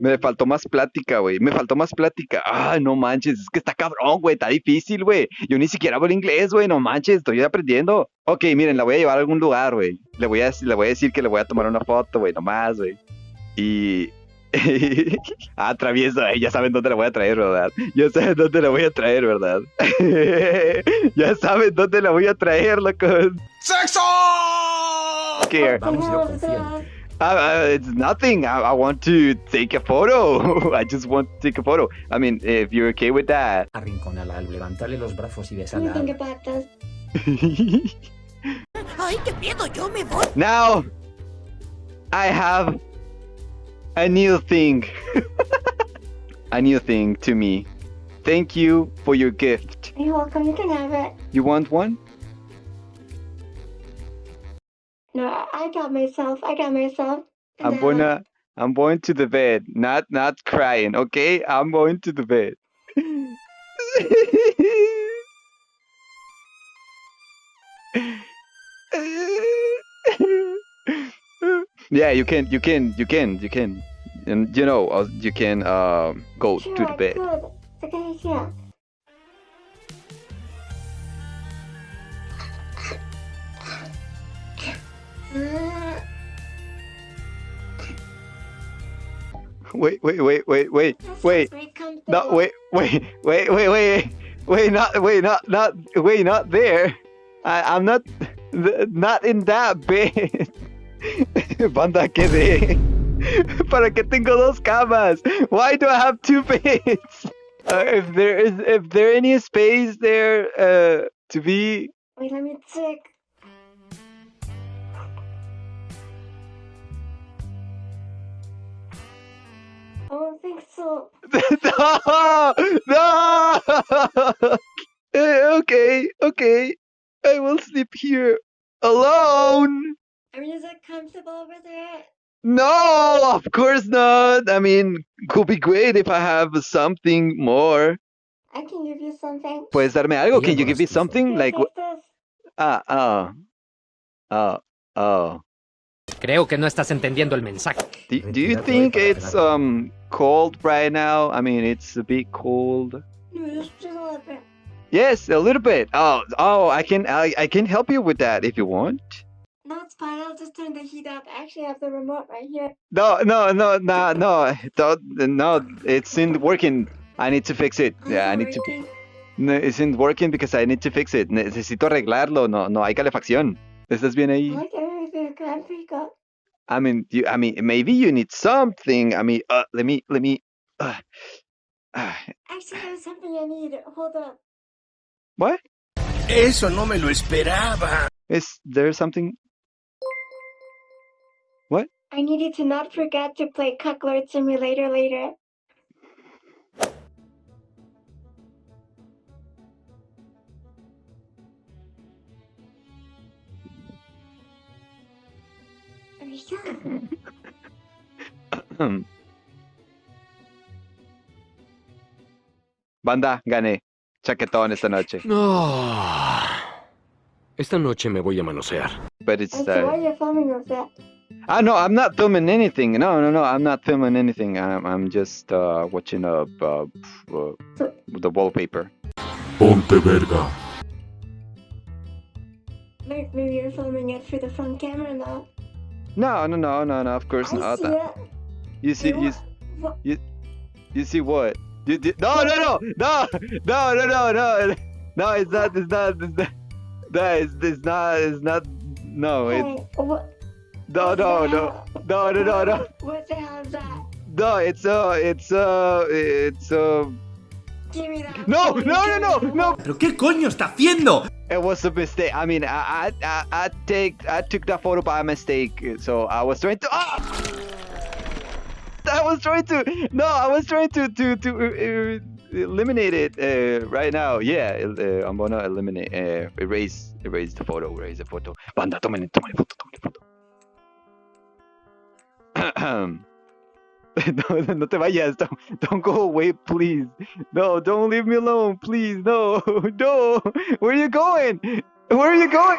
Me faltó más plática, güey. Me faltó más plática. Ah, no manches. Es que está cabrón, güey. Está difícil, güey. Yo ni siquiera hablo inglés, güey. No manches. Estoy aprendiendo. Ok, miren, la voy a llevar a algún lugar, güey. Le, voy a, le voy a decir que le voy a tomar una foto, güey. Nomás, güey. Y... ah, travieso, eh. ya saben dónde la voy a traer, ¿verdad? Ya saben dónde la voy a traer, ¿verdad? ya saben dónde la voy a traer, locos. ¡Sexo! Vamos, yo confío. Uh, uh, it's nothing. I, I want to take a photo. I just want to take a photo. I mean, if you're okay with that. Arrinconala, levantarle los brazos y Let me besarla. think about this. ¡Ay, qué miedo! ¡Yo me voy! now, I have a new thing. a new thing to me. Thank you for your gift. You're welcome. You can have it. You want one? No, I got myself. I got myself. I'm gonna. I'm going to the bed. Not not crying. Okay, I'm going to the bed. yeah, you can, you can, you can, you can, and you know, uh, you can um go Sure, to the bed. could. It's a good idea. Mm, Wait, wait, wait, wait, wait, wait. very. No, wait, wait, wait, wait, wait, wait, not, wait, not, not, wait, not there. I, I'm not, not in that bed. Banda, quedé. ¿Para qué tengo dos camas? Why do I have two beds? Uh, if there is, if there any space there, uh, to be, Wait, let me check. I don't think so. no, no. Okay, okay. I will sleep here alone. I mean, is it comfortable over there? No, of course not. I mean, could be great if I have something more. I can give you something. Puedes darme algo? Can you give me something? Here, Like, take wh- this. ah, oh, oh, oh. Creo que no estás entendiendo el mensaje. Do, do you think it's um cold right now? I mean, it's a bit cold. No, just, just a little bit. Yes, a little bit. Oh, oh, I can, I, I can help you with that if you want. No, it's fine. I'll just turn the heat up. I actually have the remote right here. No, no, no, no, no, don't, no, it's in working. I need to fix it. Yeah, I need to. No, it's in working because I need to fix it. Necesito arreglarlo. No, no hay calefacción. ¿Estás bien ahí? like everything. I'm pretty good. I mean, you, I mean, maybe you need something. I mean, uh, let me, let me. Uh, uh, Actually, there's something I need. Hold up. what? Eso no me lo esperaba. Is there something? What? I need you to not forget to play Cuckold Simulator later. Banda, gané. Chaquetón esta noche. No. Esta noche me voy a manosear. But it's. And so while Uh, you're filming with that, ah, no, I'm not filming anything. No, no, no, I'm not filming anything. I'm, I'm just uh, watching uh, uh, uh, the wallpaper. Ponte verga. maybe, maybe you're filming it for the front camera now. No, no, no, no, no. Of course I not. See it. You see, you, you, you see what? You did? No, no, no, no, no, no, no, no. No, it's not. It's not. It's not. That is. It's not. It's not. No. It's, no, no, no, no, no, no, no. What the hell is that? No, it's uh, it's uh, it's uh. Give me that. No, no, no, no, no. Pero qué coño está haciendo? It was a mistake. I mean, I, I, I, take, I took that photo by mistake. So I was trying to. Ah! I was trying to. No, I was trying to to to uh, eliminate it uh, right now. Yeah, uh, I'm gonna eliminate, uh, erase, erase the photo, erase the photo. Banda, tomen, tomen foto, tomen foto. No, no te vayas. Don't, don't go away, please. No, don't leave me alone, please. No, no. Where are you going? Where are you going?